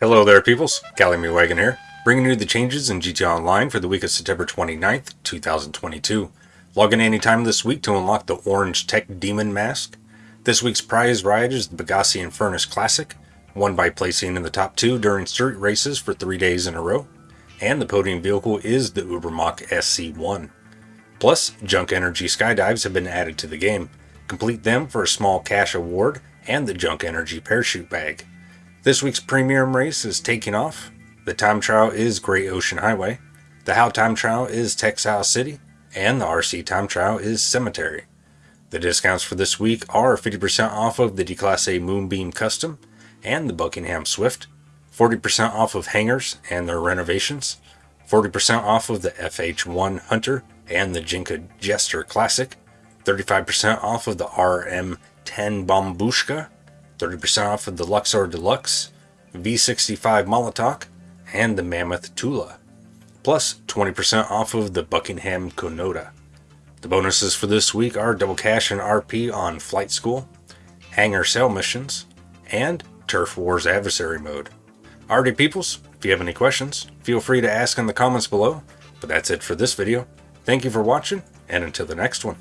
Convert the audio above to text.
Hello there peoples, Callie Wagon here, bringing you the changes in GTA Online for the week of September 29th, 2022. Log in anytime this week to unlock the Orange Tech Demon Mask. This week's prize ride is the Pegassi Infernus Classic, won by placing in the top two during street races for three days in a row. And the podium vehicle is the Ubermacht SC1. Plus, Junk Energy Skydives have been added to the game. Complete them for a small cash award and the Junk Energy Parachute Bag. This week's premium race is taking off. The time trial is Great Ocean Highway. The How time trial is Textile City. And the RC time trial is Cemetery. The discounts for this week are 50% off of the Declasse Moonbeam Custom and the Buckingham Swift, 40% off of hangars and their renovations, 40% off of the FH1 Hunter and the Dinka Jester Classic, 35% off of the RM10 Bombushka, 30% off of the Luxor Deluxe, V65 Molotok, and the Mammoth Tula, plus 20% off of the Buckingham Conada. The bonuses for this week are double cash and RP on Flight School, Hangar Sale Missions, and Turf Wars Adversary Mode. Alrighty peoples, if you have any questions, feel free to ask in the comments below, but that's it for this video. Thank you for watching, and until the next one.